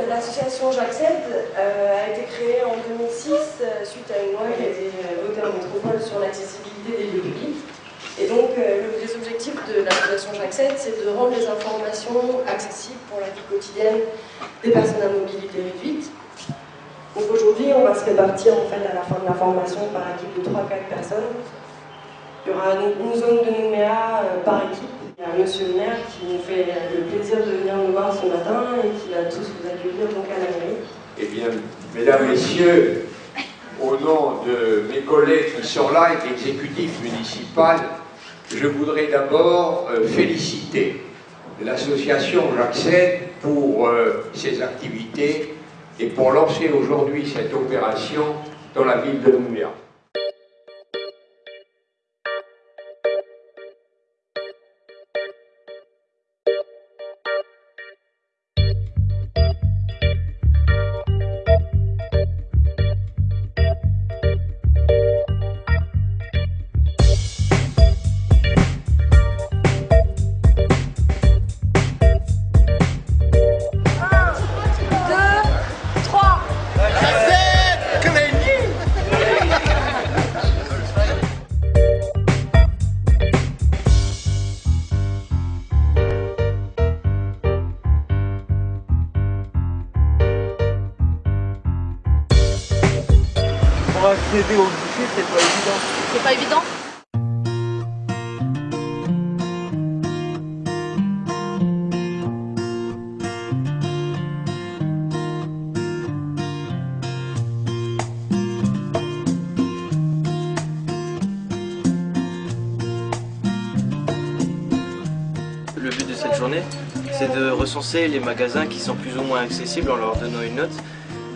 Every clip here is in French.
l'association J'accède euh, a été créée en 2006 euh, suite à une loi qui a été euh, votée en métropole sur l'accessibilité des lieux publics. Et donc, les objectifs de l'association J'accède, c'est de rendre les informations accessibles pour la vie quotidienne des personnes à mobilité réduite. Donc aujourd'hui, on va se répartir en fait à la fin de la formation par équipe de 3-4 personnes. Il y aura une zone de Nouméa par équipe monsieur le maire qui nous fait le plaisir de venir nous voir ce matin et qui va tous vous accueillir donc à la. Eh bien, mesdames, messieurs, au nom de mes collègues qui sont là et de l'exécutif municipal, je voudrais d'abord euh, féliciter l'association J'accède pour euh, ses activités et pour lancer aujourd'hui cette opération dans la ville de Nouméa. Accéder au c'est pas évident. C'est pas évident? Le but de cette journée, c'est de recenser les magasins qui sont plus ou moins accessibles en leur donnant une note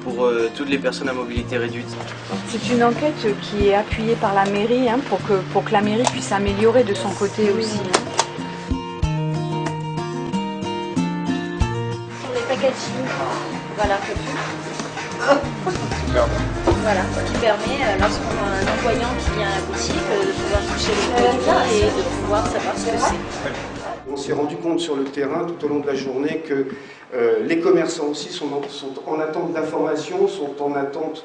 pour euh, toutes les personnes à mobilité réduite. C'est une enquête qui est appuyée par la mairie hein, pour, que, pour que la mairie puisse améliorer de son côté aussi. Hein. Les packaging, voilà, voilà, ce qui permet, euh, lorsqu'on a un envoyant qui vient à la boutique, euh, de pouvoir toucher le produit et de pouvoir savoir ce que c'est. On s'est rendu compte sur le terrain tout au long de la journée que euh, les commerçants aussi sont en, attente d'informations, sont en attente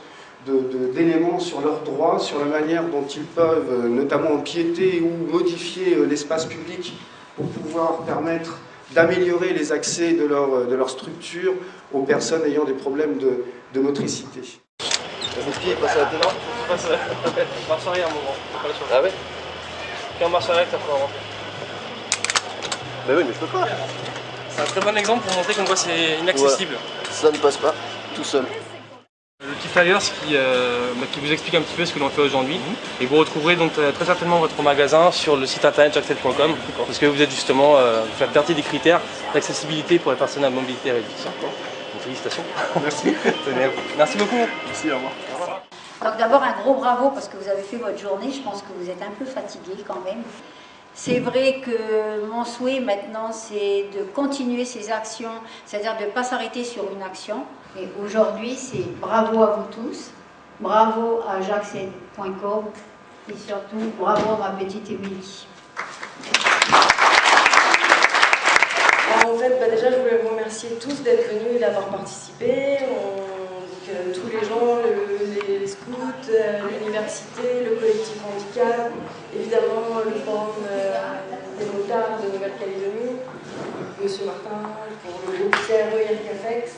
d'éléments sur leurs droits, sur la manière dont ils peuvent euh, notamment empiéter ou modifier euh, l'espace public pour pouvoir permettre d'améliorer les accès de leur, de leur structure aux personnes ayant des problèmes de, motricité. À la marche arrière un moment. Ah ouais Quand on marche arrière, ça peut rentrer. Bah oui, mais je peux pas. C'est un très bon exemple pour montrer qu'on c'est inaccessible. Ça ne passe pas, tout seul. Le petit flyers qui, euh, bah, qui vous explique un petit peu ce que l'on fait aujourd'hui. Et vous retrouverez donc euh, très certainement votre magasin sur le site internet jackset.com parce que vous êtes justement, euh, vous faites partie des critères d'accessibilité pour les personnes à mobilité réduite. Donc, félicitations. Merci. Merci beaucoup. Merci, au revoir. Donc d'abord un gros bravo parce que vous avez fait votre journée. Je pense que vous êtes un peu fatigué quand même. C'est vrai que mon souhait maintenant, c'est de continuer ces actions, c'est-à-dire de ne pas s'arrêter sur une action. Et aujourd'hui, c'est bravo à vous tous, bravo à jacques.com et surtout bravo à ma petite Émilie. En fait, bah, déjà, je voulais vous remercier tous d'être venus et d'avoir participé. tous les gens, les, scouts, euh, l'université, le collectif handicap, évidemment le forum euh, des motards de Nouvelle-Calédonie, Monsieur Martin, pour le groupe CRE IRCAFEX,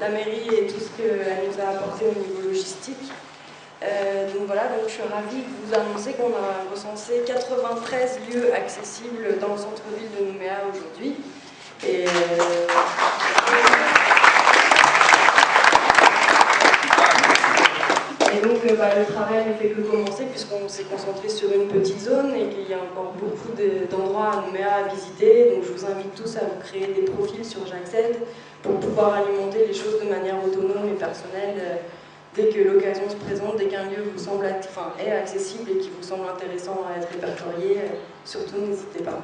la mairie et tout ce qu'elle nous a apporté au niveau logistique. Euh, donc voilà, donc je suis ravie de vous annoncer qu'on a recensé 93 lieux accessibles dans le centre-ville de Nouméa aujourd'hui. Et, Et bah, le travail ne fait que commencer puisqu'on s'est concentré sur une petite zone et qu'il y a encore beaucoup d'endroits à Nouméa à visiter. Donc je vous invite tous à vous créer des profils sur J'accède pour pouvoir alimenter les choses de manière autonome et personnelle euh, dès que l'occasion se présente, dès qu'un lieu vous semble enfin, est accessible et qui vous semble intéressant à être répertorié. Euh, surtout n'hésitez pas.